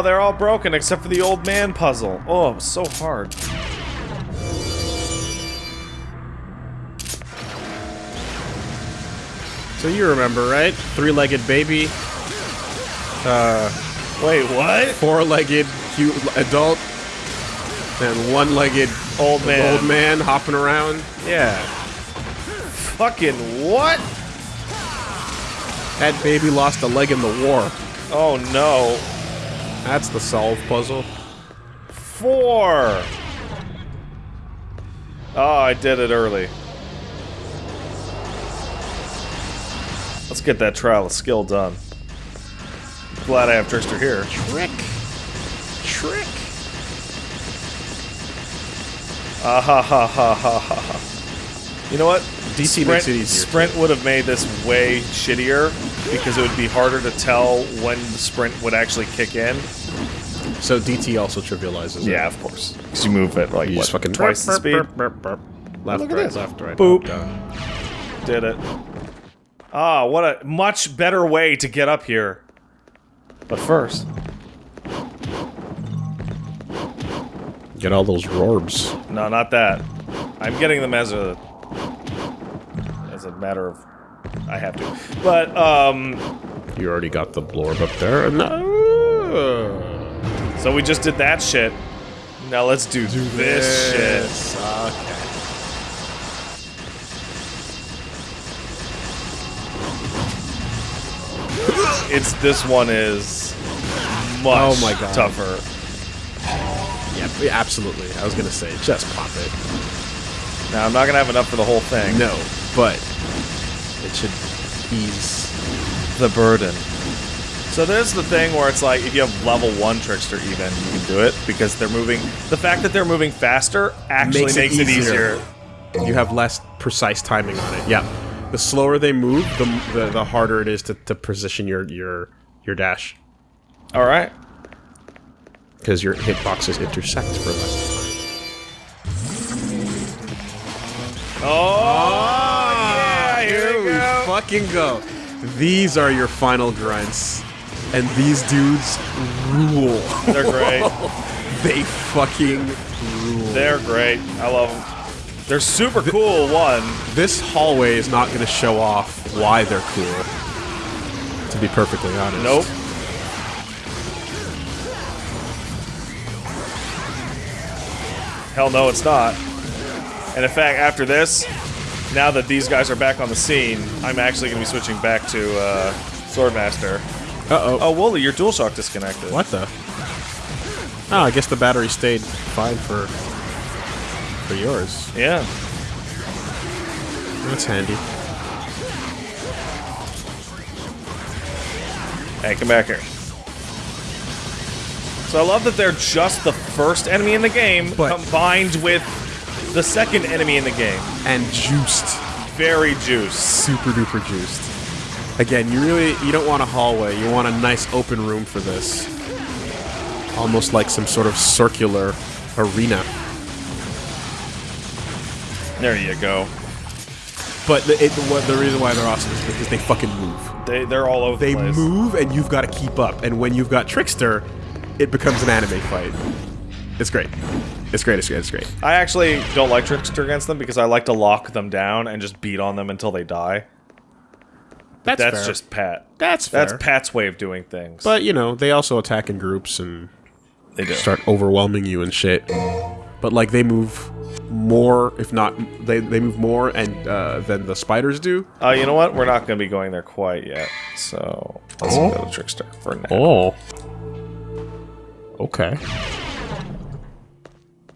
Oh, they're all broken except for the old man puzzle. Oh, it was so hard. So you remember, right? Three-legged baby, Uh, Wait, what? four-legged cute adult, and one-legged Old man. old man hopping around. Yeah. Fucking what? That baby lost a leg in the war. Oh no. That's the solve puzzle. Four. Oh, I did it early. Let's get that trial of skill done. Glad I have Trickster here. Trick. Trick. Ah ha ha ha ha ha ha. You know what? DC Sprint, makes it easier. Sprint would have made this way shittier because it would be harder to tell when the sprint would actually kick in. So DT also trivializes it. Yeah, of course. Because you move at like You what, just fucking twice the speed. Left, Look at right, this. left, right. Boop. up. Did it. Ah, what a much better way to get up here. But first, Get all those rorbs. no, not that. I'm getting them as a as a matter of I have to. But um, You already got the blorb up there. And uh, so we just did that shit. Now let's do, this shit. Okay. It's this one is much Oh my God. tougher. Yeah, yeah, absolutely. I was gonna say, just pop it. Now I'm not gonna have enough for the whole thing. No, but it should ease. the burden. So there's the thing where it's like if you have level one trickster even you can do it because they're moving. The fact that they're moving faster actually Makes makes, it it, easier. easier. You have less precise timing on it. Yeah, the slower they move, the the, the harder it is to, to position your your your dash All right. because your hitboxes intersect for less time. Oh, ah, yeah! Here we go. fucking go. These are your final grunts, and these dudes rule. They're great. they fucking rule. They're great. I love them. They're super cool. One. This hallway is not going to show off why they're cool. To be perfectly honest. Nope. Hell no, it's not. And in fact, after this, now that these guys are back on the scene, I'm actually going to be switching back to uh, Swordmaster. Uh oh. Oh, Woolie, your DualShock disconnected. What the? Oh, I guess the battery stayed fine for for yours. Yeah. That's handy. Hey, come back here. So I love that they're just the first enemy in the game But- combined with the second enemy in the game. And juiced. Very juiced. Super duper juiced. Again, you really you don't want a hallway. You want a nice open room for this. Almost like some sort of circular arena. There you go. But the, it, what, the reason why they're awesome is because they fucking move. They they're all over They the place. move, and you've got to keep up. And when you've got Trickster, it becomes an anime fight. It's great. It's great. It's great. It's great. I actually don't like Trickster against them because I like to lock them down and just beat on them until they die. That's, just Pat. that's fair. That's Pat's way of doing things. But you know, they also attack in groups and they do. start overwhelming you and shit. But like they move more, if not they they move more and uh, than the spiders do. Uh, you know what? We're not going to be going there quite yet. So let's Oh. go to Trickster for now. Oh. Okay.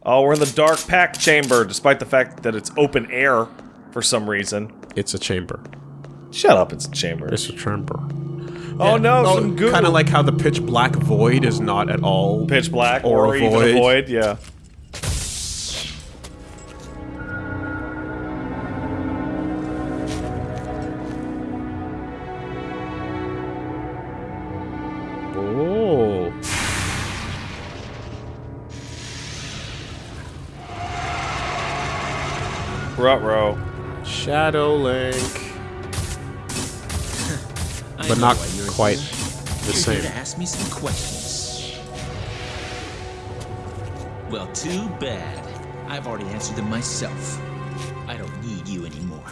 Oh, we're in the Dark-Pact Chamber, despite the fact that it's open air for some reason. It's a chamber. Shut up, it's a chamber. It's a chamber. oh no, Oh, some goo. kind of like how the pitch black void is not at all pitch black or or, a even void. a void. Yeah. Oh. Rutro. Shadow Link. I But not quite here. the You're here same. to ask me some questions. Well, too bad. I've already answered them myself. I don't need you anymore.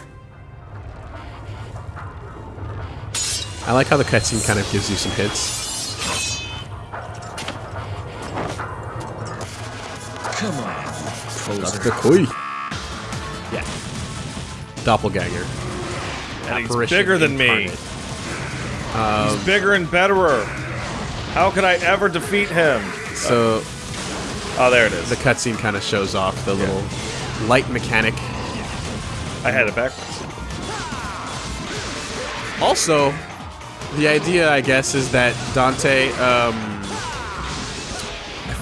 I like how the cutscene kind of gives you some hints. Come on, poser. Dr. Koi. Yeah. Doppelganger. And he's bigger than me. Incarnate. he's bigger and betterer. How could I ever defeat him? So Oh, there it is. the cutscene kind of shows off the little light mechanic. I had it backwards. Also, the idea, I guess, is that Dante um,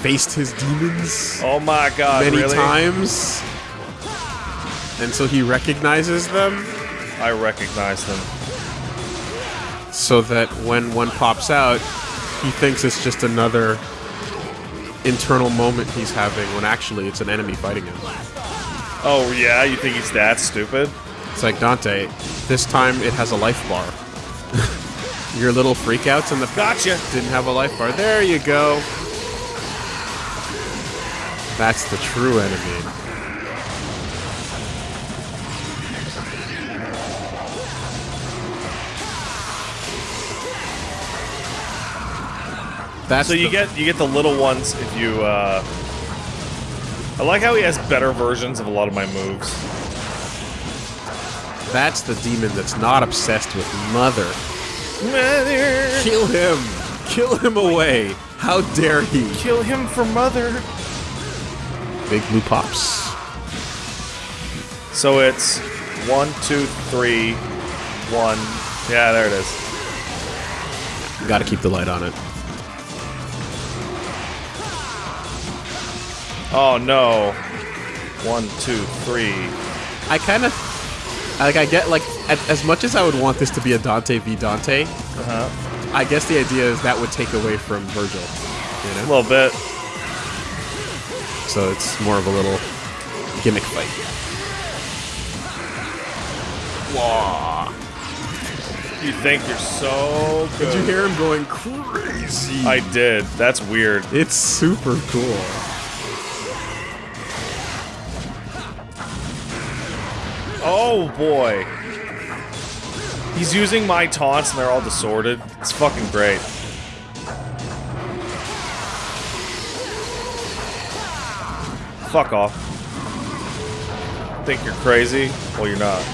faced his demons Oh my god, many really? times, and so he recognizes them. I recognize them. So that when one pops out, he thinks it's just another internal moment he's having when actually it's an enemy fighting him. Oh yeah, you think he's that stupid? It's like Dante, this time it has a life bar. Your little freakouts in the past Gotcha. didn't have a life bar. There you go. That's the true enemy. That's So you get you get the little ones if you. uh... I like how he has better versions of a lot of my moves. That's the demon that's not obsessed with mother. Mother, Kill him! Kill him away! How dare he? kill him for mother. Big blue pops. So it's one, two, three, one. Yeah, there it is. Gotta keep the light on it. Oh no. One, two, three. I kind of like. I get like as much as I would want this to be a Dante v Dante. Uh-huh. I guess the idea is that would take away from Virgil. A You know, little bit. so it's more of a little gimmick fight. You think you're so good. Did you hear him going crazy? I did. That's weird. It's super cool. Oh boy. He's using my taunts and they're all disordered. It's fucking great. Fuck off. Think you're crazy? Well, you're not.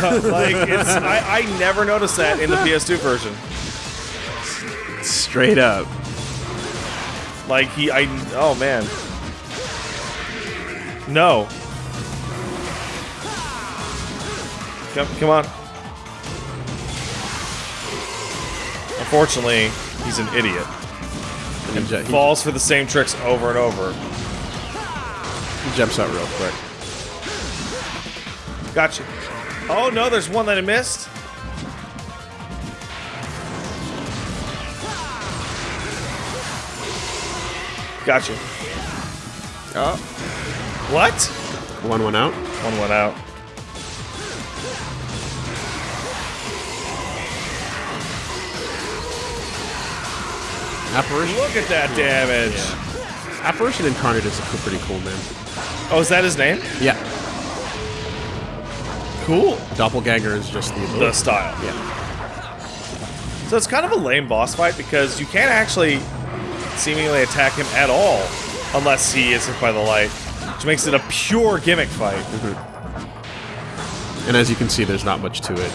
Like it's I, I never noticed that in the PS2 version. Straight up. Like he I oh man. No. Come come on. Unfortunately, he's an idiot. And he, he- Falls for the same tricks over and over. he jumps out real quick. Gotcha. Oh no, there's one that I missed. Gotcha. Oh. What? One one out. One one out. Apparition. Look at that damage. Apparition Incarnate is a pretty cool name. Oh, is that his name? Yeah. Cool. Doppelganger is just the The style. Yeah. So it's kind of a lame boss fight because you can't actually seemingly attack him at all unless he is hit by the light, which makes it a pure gimmick fight. Mm-hmm. And as you can see, there's not much to it.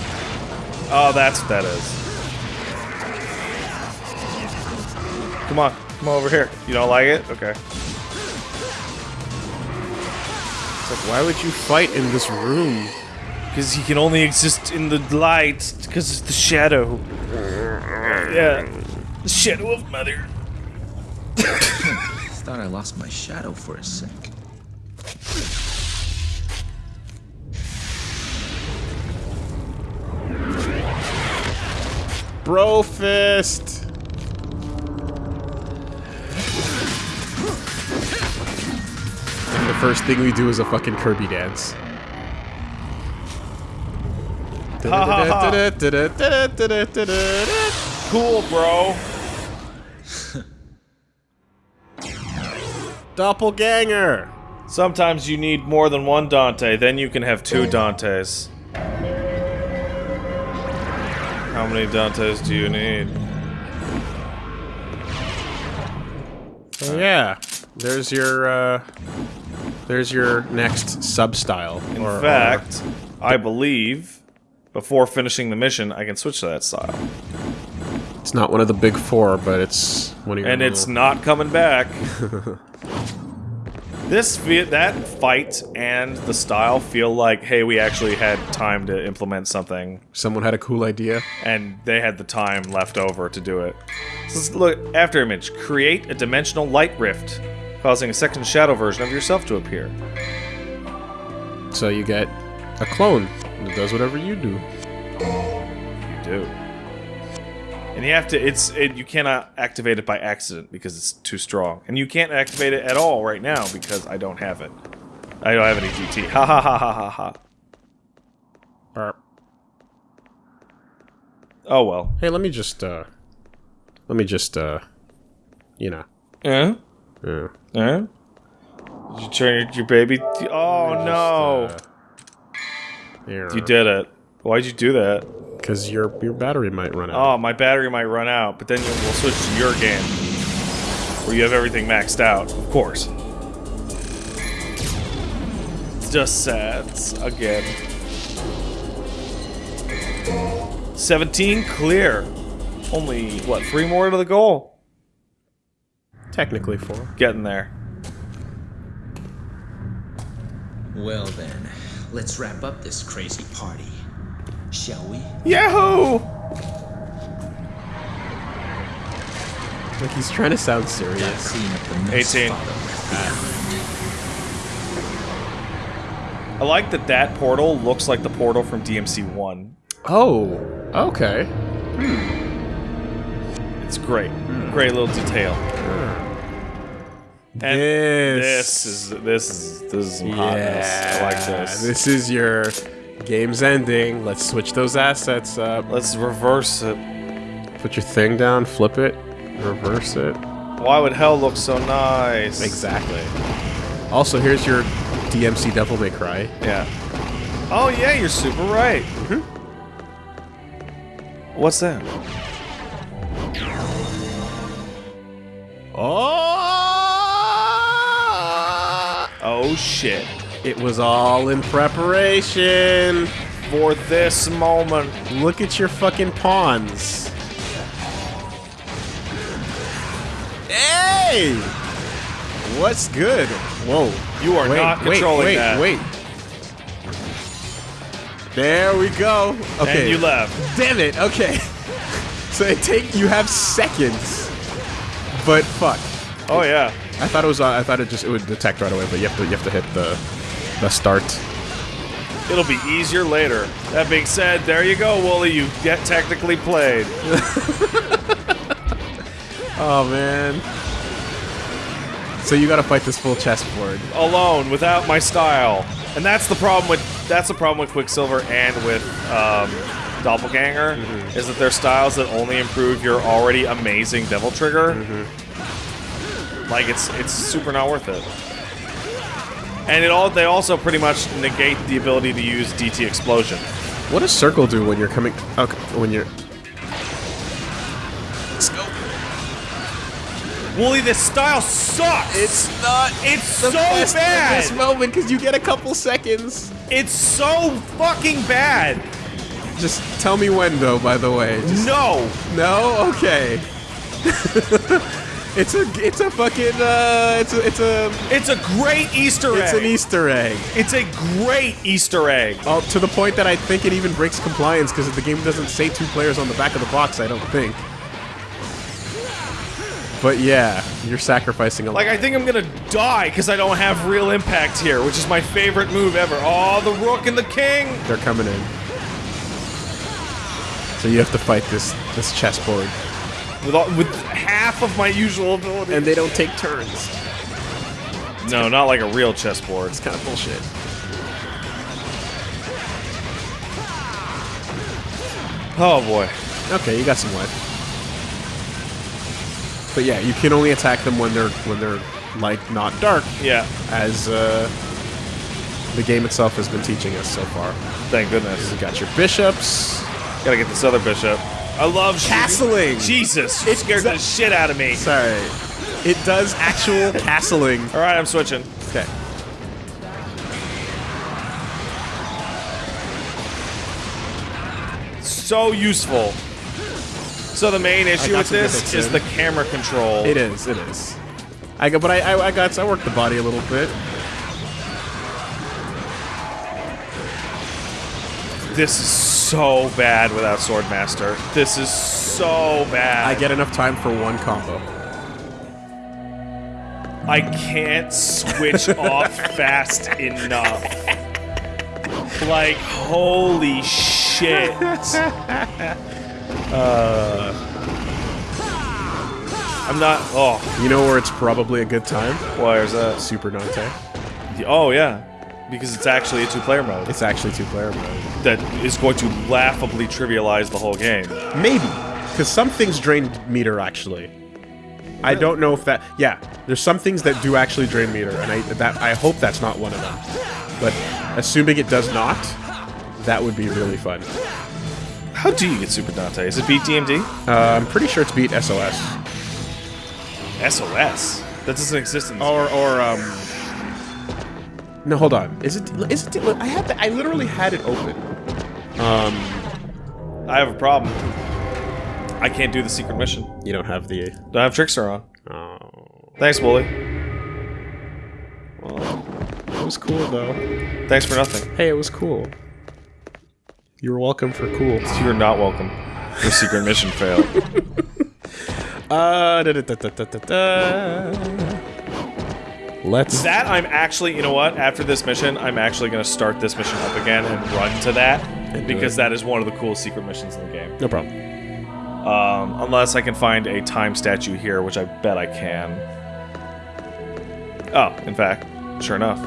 Oh, that's what that is. Come on, come over here. You don't like it? Okay. It's like, why would you fight in this room? Because he can only exist in the light because it's the shadow. Yeah. The shadow of mother. Thought I lost my shadow for a sec. Bro fist. And the first thing we do is a fucking Kirby dance. Cool, bro. Doppelganger! Sometimes you need more than one Dante, then you can have two Dantes. How many Dantes do you need? Oh yeah, there's your uh, there's your next sub style. In or- or- fact, I believe before finishing the mission, I can switch to that style. it's not one of the big four, but it's one of your. And it's not coming back. this that fight and the style feel like, hey, we actually had time to implement something, someone had a cool idea. and they had the time left over to do it. So let's look after image. Create a dimensional light rift, causing a second shadow version of yourself to appear. So you get a clone that does whatever you do. You do. And you have to. It's it, you cannot activate it by accident because it's too strong, and you can't activate it at all right now because I don't have it. I don't have any DT. Ha ha ha ha ha ha. Burp. Oh well. Hey, let me just uh, let me just uh, you know. Eh? Uh, Eh? Did you turn your, your baby? Oh no! you did it. Why'd you do that? Because your your battery might run out. Oh, my battery might run out, but then you, we'll switch to your game, where you have everything maxed out. Of course. Just sad again. 17 clear. Only, what, three more to the goal? Technically four. Getting there. Well then, let's wrap up this crazy party. Shall we? Yahoo! Like he's trying to sound serious. clean up the mess 18. I like that that portal looks like the portal from DMC 1. Oh, okay. Hmm. It's great. Hmm. Great little detail. Hmm. And This. this is this is this is some hotness. I like this. This is your game's ending. Let's switch those assets up. Let's reverse it. Put your thing down, flip it, reverse it. Why would hell look so nice? Exactly. Also, here's your DMC Devil May Cry. Yeah. Oh yeah, you're super right. Mm-hmm. What's that? Oh! Oh shit. It was all in preparation. For this moment. Look at your fucking pawns. Hey! What's good? Whoa. You are wait, not wait, controlling wait, that. Wait, There we go. Okay. And you left. Damn it. Okay. So it take you have seconds. But fuck. Oh yeah. I thought it was. Uh, I thought it just it would detect right away. But you have to. You have to hit the the start. It'll be easier later. That being said, there you go, Woolie. You get technically played. Oh man. So you got to fight this full chessboard. alone without my style. And that's the problem with that's the problem with Quicksilver and with um, Doppelganger Mm-hmm. is that they're styles that only improve your already amazing Devil Trigger. Mm-hmm. Like it's it's super not worth it. And it all they also pretty much negate the ability to use DT Explosion. What does circle do when you're coming? Okay, when you're. Woolie, this style sucks. It's not. It's so bad. This moment because you get a couple seconds. It's so fucking bad. Just tell me when, though. By the way. Just- No. no. Okay. it's a. It's a fucking. Uh. It's a. It's a. It's a great Easter egg. It's an Easter egg. It's a great Easter egg. Oh, to the point that I think it even breaks compliance because the game doesn't say two players on the back of the box. I don't think. But yeah, you're sacrificing a lot. Like, I think I'm gonna die because I don't have real impact here, which is my favorite move ever. Oh, the rook and the king! They're coming in. So you have to fight this this chessboard, With, all, with half of my usual ability. and they don't take turns. no, not like a real chessboard. It's kind of bullshit. Oh boy. Okay, you got some life. But yeah, you can only attack them when they're when they're like not dark, Yeah. as uh, the game itself has been teaching us so far. Thank goodness. You got your bishops. Gotta get this other bishop. I love Castling! Jesus, it scared the shit out of me. Sorry, it does actual castling. All right, I'm switching. Okay. So useful. So the main issue with this is in. the camera control. It is. It is. I got, but I, I, I got, I worked the body a little bit. This is so bad without Swordmaster. This is so bad. I get enough time for one combo. I can't switch off fast enough. Like, holy shit. Uh, I'm not. Oh, You know where it's probably a good time? why is that? Super Dante. Oh, yeah. Because it's actually a two player mode It's actually two-player mode. that is going to laughably trivialize the whole game. Maybe, because some things drain meter actually. I don't know if that. Yeah, there's some things that do actually drain meter, and I that I hope that's not one of them. But assuming it does not, that would be really fun. How do you get Super Dante? Is it beat DMD? Uh, I'm pretty sure it's beat SOS SOS. That doesn't exist in this. or or um. No, hold on. Is it? Is it? I had. The, I literally had it open. Um, I have a problem. I can't do the secret mission. you don't have the. Don't have Trickster on. Oh, Thanks, Woolie. Well, it was cool though. Thanks for nothing. Hey, it was cool. You were welcome for cool. You're not welcome. Your secret mission failed. Uh, da, da, da, da, da, da, da. Let's. That I'm actually, you know what? After this mission, I'm actually going to start this mission up again and run to that because it. that is one of the cool secret missions in the game. No problem. Um, unless I can find a time statue here, which I bet I can. Oh, in fact, sure enough.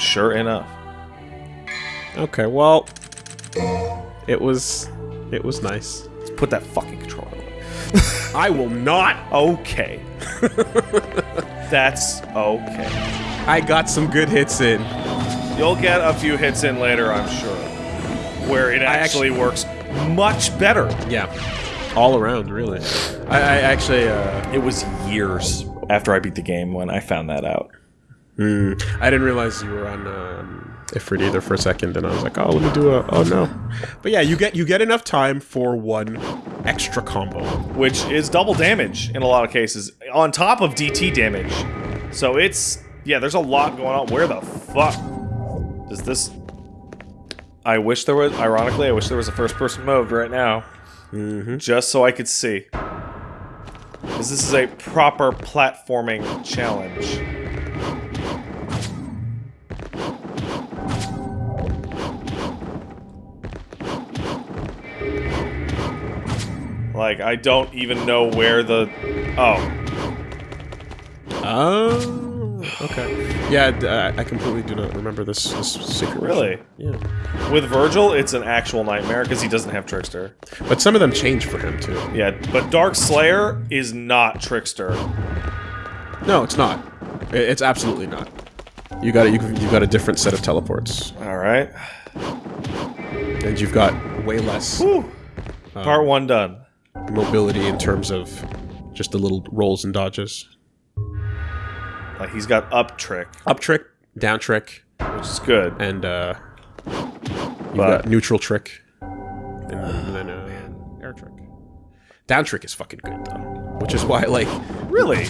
Sure enough. Okay, well, it was, it was nice. Let's put that fucking controller away. I will not. Okay. That's okay. I got some good hits in. You'll get a few hits in later, I'm sure. Where it actually, works much better. Yeah, all around, really. I, I actually, uh, It was years after I beat the game when I found that out. I didn't realize you were on um, Ifrit either for a second, and I was like, oh, let me do a. Oh no. But yeah, you get you get enough time for one extra combo. Which is double damage in a lot of cases, on top of DT damage. So it's. Yeah, there's a lot going on. Where the fuck does this. I wish there was. Ironically, I wish there was a first person mode right now. Mm-hmm. Just so I could see. Because this is a proper platforming challenge. Like, I don't even know where the. Oh. Oh, okay. Yeah, I completely do not remember this, this secret. Really? Yeah. With Virgil, it's an actual nightmare because he doesn't have Trickster. But some of them change for him too. Yeah, but Dark Slayer is not Trickster. No, it's not. It's absolutely not. You got it. you you got a different set of teleports, Alright. and you've got way less. Part um, one done. Mobility in terms of just the little rolls and dodges. Like, he's got up trick, Up trick, down trick, which is good. and uh, you've got neutral trick, and, and then uh, air trick. Down trick is fucking good though, which is why like Really?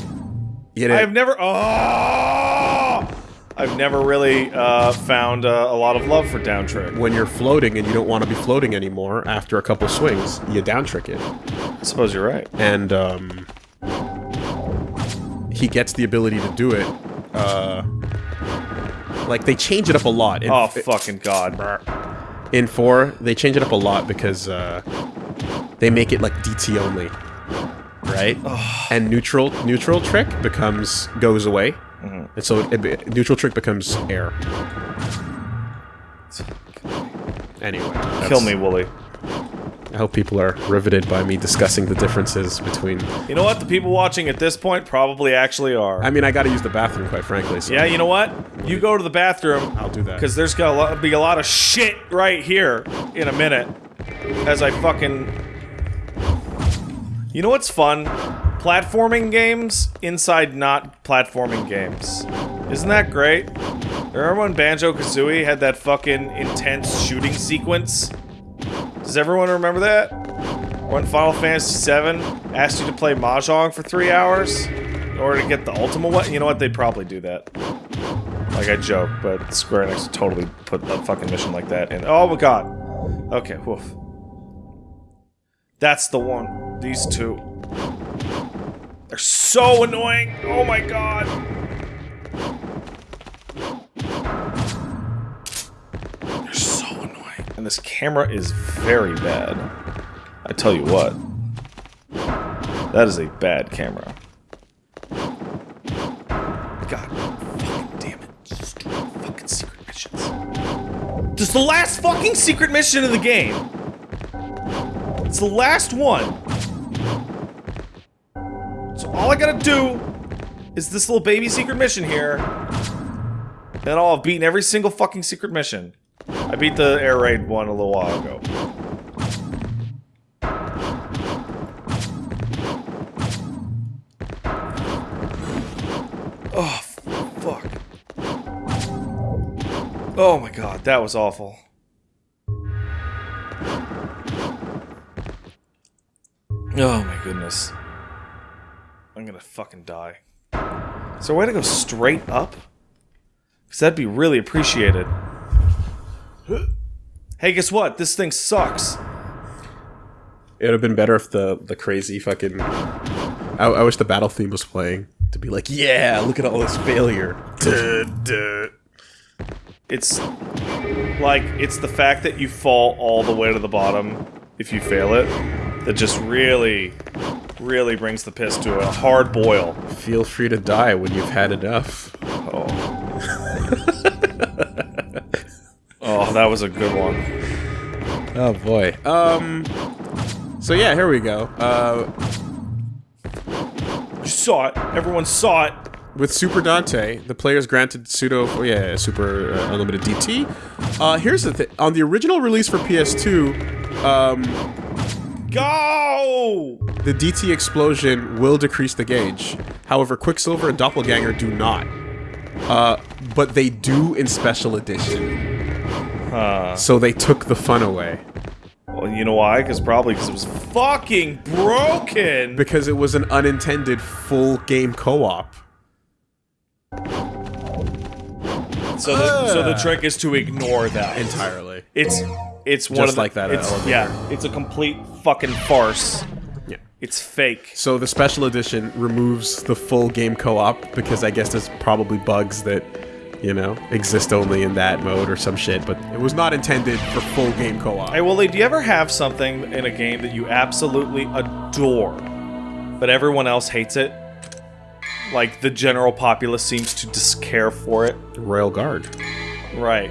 you know, I've never. Oh! I've never really uh, found uh, a lot of love for down trick. when you're floating and you don't want to be floating anymore after a couple swings, you down trick it. I suppose you're right. and um, he gets the ability to do it. Uh, like they change it up a lot. In, Oh, fucking God. in four, they change it up a lot because uh, they make it like DT only, right? And neutral neutral trick becomes goes away, Mm-hmm. and so it, it- neutral trick becomes air. Anyway, Kill me, Woolie. I hope people are riveted by me discussing the differences between. You know what? The people watching at this point probably actually are. I mean, I got to use the bathroom, quite frankly. So yeah, you know what? You go to the bathroom. I'll do that. Because there's gonna be a lot of shit right here in a minute. As I fucking. You know what's fun? Platforming games inside not platforming games. Isn't that great? Remember when Banjo Kazooie had that fucking intense shooting sequence? Does everyone remember that? When Final Fantasy VII asked you to play Mahjong for three hours in order to get the ultimate one? You know what? They'd probably do that. Like I joke, but Square Enix totally put a fucking mission like that in. Oh my god. Okay, woof. That's the one. These two. They're so annoying. Oh my god. They're so annoying. And this camera is very bad. I tell you what. That is a bad camera. God fucking damn it. Just do fucking secret missions. This is the last fucking secret mission of the game. It's the last one. All I gotta do is this little baby secret mission here. Then I'll have beaten every single fucking secret mission. I beat the air raid one a little while ago. Oh, fuck. Oh my god, that was awful. Oh my goodness. I'm gonna fucking die. Is there a way to go straight up? Because that'd be really appreciated. Hey, guess what? This thing sucks. It would have been better if the the crazy fucking. I, I wish the battle theme was playing to be like, yeah, look at all this failure. Duh, duh. It's like it's the fact that you fall all the way to the bottom if you fail it that just really, really brings the piss to a hard boil. Feel free to die when you've had enough. Oh. oh, that was a good one. Oh boy. Um. So yeah, here we go. Uh, You saw it. Everyone saw it. with Super Dante, the players granted pseudo, oh yeah, Super uh, Unlimited DT. Uh, here's the thing: on the original release for PS2, um, Go! the DT explosion will decrease the gauge. However, Quicksilver and Doppelganger do not. Uh, but they do in Special Edition. Uh, So they took the fun away well, you know why? Because probably because it was fucking broken. because it was an unintended full game co-op. So the so the trick is to ignore that Entirely. It's it's one Just of the, like that uh, It's, elevator. yeah, it's a complete fucking farce. Yeah. It's fake. So the special edition removes the full game co-op because I guess there's probably bugs that, you know, exist only in that mode or some shit, but it was not intended for full game co-op. Hey, Woolie, do you ever have something in a game that you absolutely adore, but everyone else hates it? Like the general populace seems to just care for it. Royal Guard. Right.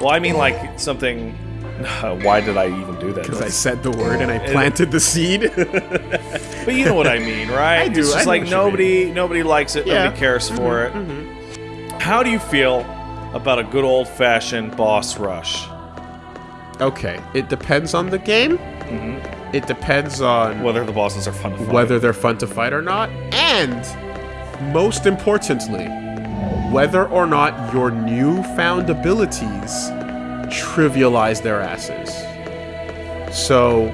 Well, I mean, like something. why did I even do that? Because I said the word and I planted the seed. But you know what I mean, right? I do, It's just know like nobody, nobody likes it. Yeah. Mm-hmm, Nobody cares for it. How do you feel about a good old-fashioned boss rush? okay, it depends on the game. It depends on Whether the bosses are fun to fight. whether they're fun to fight or not, and most importantly, whether or not your newfound abilities trivialize their asses. So,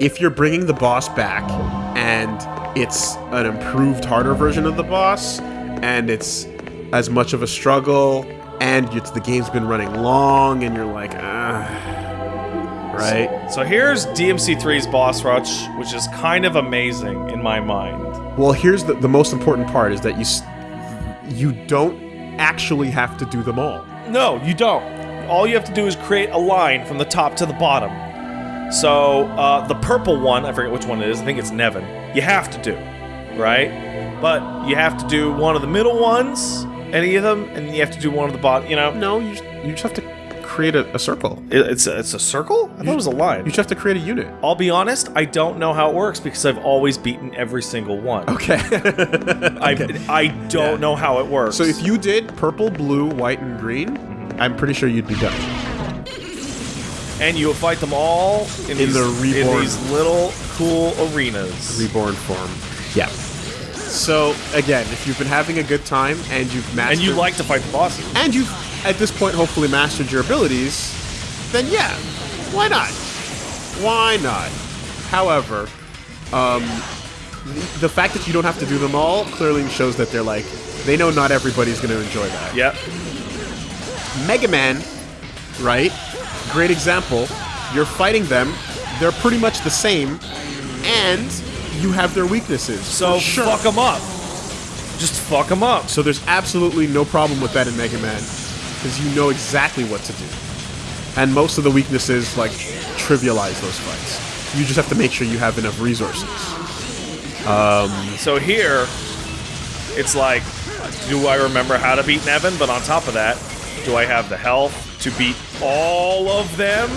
if you're bringing the boss back and it's an improved, harder version of the boss, and it's as much of a struggle, and it's, the game's been running long, and you're like, ah, right? So here's DMC3's boss rush, which is kind of amazing in my mind. Well, here's the, the most important part is that you you don't actually have to do them all. No, you don't. All you have to do is create a line from the top to the bottom. So uh, the purple one, I forget which one it is. I think it's Nevan. You have to do, right? But you have to do one of the middle ones, any of them, and you have to do one of the bottom. You know, No, you just, you just have to create a, a circle. It- It's a, it's a circle? I thought it was a line. You just have to create a unit. I'll be honest, I don't know how it works because I've always beaten every single one. Okay. I I don't Yeah. know how it works. so if you did purple, blue, white, and green, mm-hmm. I'm pretty sure you'd be done. and you will fight them all in, In these, the in these little cool arenas. Reborn form. Yeah. So again, if you've been having a good time and you've mastered and you like to fight the bosses. and you've at this point hopefully mastered your abilities, then yeah, why not? Why not? However, um, the, fact that you don't have to do them all clearly shows that they're like they know not everybody's going to enjoy that. Yep. Mega Man, right? Great example. You're fighting them; they're pretty much the same, and you have their weaknesses. So sure. fuck them up. Just fuck them up. So there's absolutely no problem with that in Mega Man, because you know exactly what to do. And most of the weaknesses, like, trivialize those fights. You just have to make sure you have enough resources. Um, so here, it's like, do I remember how to beat Nevan? But on top of that, do I have the health to beat all of them?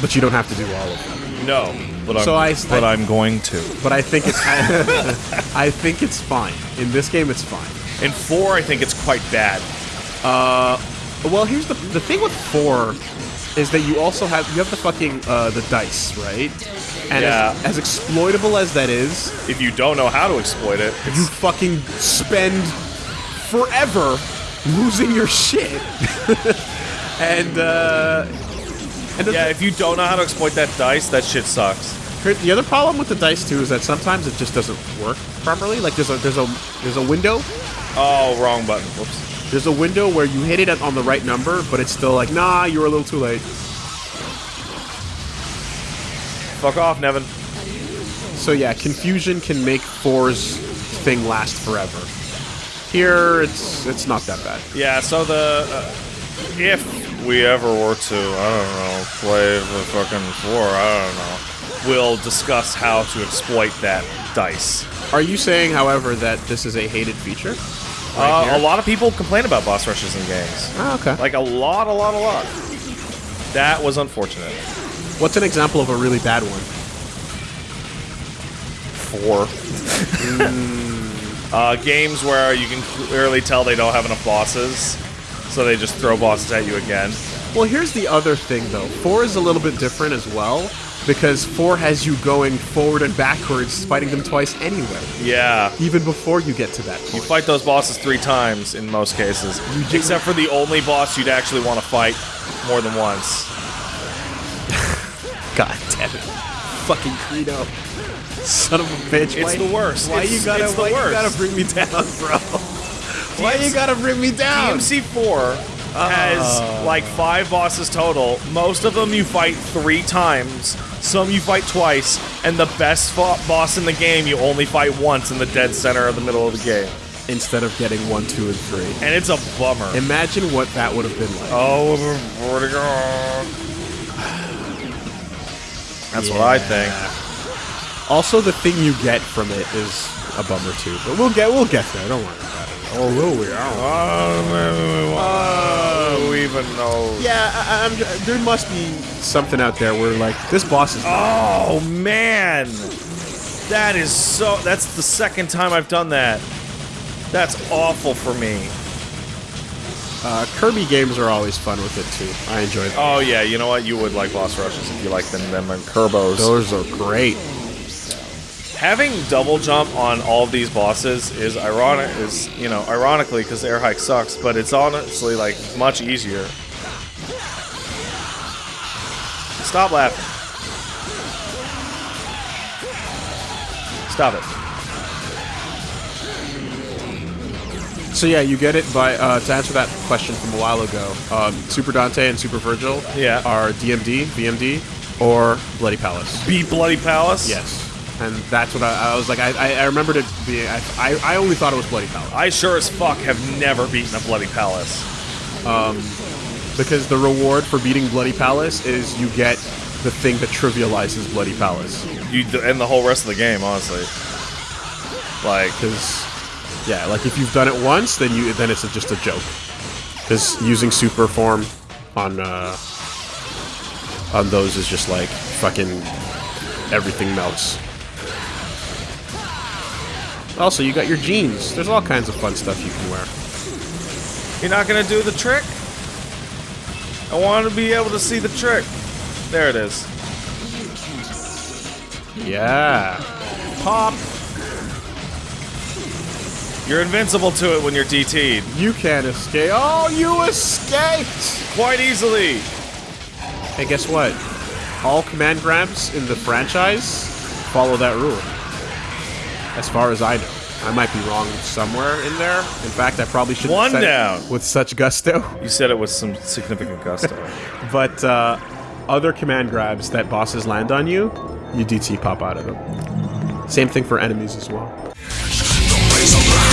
But you don't have to do all of them. No, but I'm, I- but I- I'm going to. But I think it's I think it's fine. In this game it's fine. In four, I think it's quite bad. Well, here's the the thing with 4 is that you also have you have the fucking uh, the dice, right? And Yeah. as, as exploitable as that is, If you don't know how to exploit it, you fucking spend forever losing your shit. and uh and yeah, if you don't know how to exploit that dice, that shit sucks. the other problem with the dice too is that sometimes it just doesn't work properly. Like there's a there's a there's a window. Oh, wrong button. Whoops. There's a window where you hit it on the right number, but it's still like, nah, you were a little too late. Fuck off, Nevan. So yeah, confusion can make four's thing last forever. Here, it's it's not that bad. Yeah, so the uh, if we ever were to, I don't know, play the fucking four, I don't know, we'll discuss how to exploit that dice. Are you saying, however, that this is a hated feature? Uh, a lot of people complain about boss rushes in games. Oh, okay. Like a lot, a lot, a lot. That was unfortunate. What's an example of a really bad one? Four. uh, games where you can clearly tell they don't have enough bosses, so they just throw bosses at you again. Well, here's the other thing, though. Four is a little bit different as well, because four has you going forward and backwards, fighting them twice anyway, Yeah. even before you get to that You fight those bosses three times in most cases, except for the only boss you'd actually want to fight more than once. God damn it, fucking Credo, son of a bitch! It's why, the worst. Why It's- you gotta? it's the why worst. you gotta bring me down, bro? why you gotta bring me down? DMC4 has ah. like five bosses total. Most of them you fight three times. Some you fight twice, and the best boss in the game you only fight once in the dead center of the middle of the game, Instead of getting one, two, and three. and it's a bummer. Imagine what that would have been like. Oh, where'd it go? That's what I think. Also, the thing you get from it is a bummer too. But we'll get we'll get there. Don't worry about it. Or will we? Oh, who even knows? Yeah, I, I'm, there must be something out there where like this boss is. Oh man, that is so. That's the second time I've done that. That's awful for me. Uh, Kirby games are always fun with it too. I enjoy them. Oh yeah, you know what? You would like boss rushes if you like them. Them and Kerbos. Those are great. Having double jump on all of these bosses is ironic. Is you know ironically because air hike sucks, but it's honestly like much easier. Stop laughing. Stop it. So yeah, you get it by uh, to answer that question from a while ago. Um, Super Dante and Super Virgil Yeah. are DMD, bmd or Bloody Palace. Beat Bloody Palace. Yes, and that's what I, I was like. I, I, I remembered it being. I, I, I only thought it was Bloody Palace I sure as fuck have never beaten a Bloody Palace. Um, because the reward for beating Bloody Palace is you get the thing that trivializes Bloody Palace. You and the whole rest of the game, honestly. Like, Because yeah, like if you've done it once, then you then it's just a joke. Because using super form on uh, on those is just like fucking everything melts. Also, you got your jeans. There's all kinds of fun stuff you can wear. You're not gonna do the trick? I want to be able to see the trick. There it is. Yeah. Pop. You're invincible to it when you're DT'd. You can't escape. Oh, you escaped! Quite easily. Hey, guess what? All command grabs in the franchise follow that rule. As far as I know. I might be wrong somewhere in there. In fact, I probably should One down. with such gusto. You said it with some significant gusto. But uh, other command grabs that bosses land on you, you DT pop out of them. Same thing for enemies as well. Raise a laugh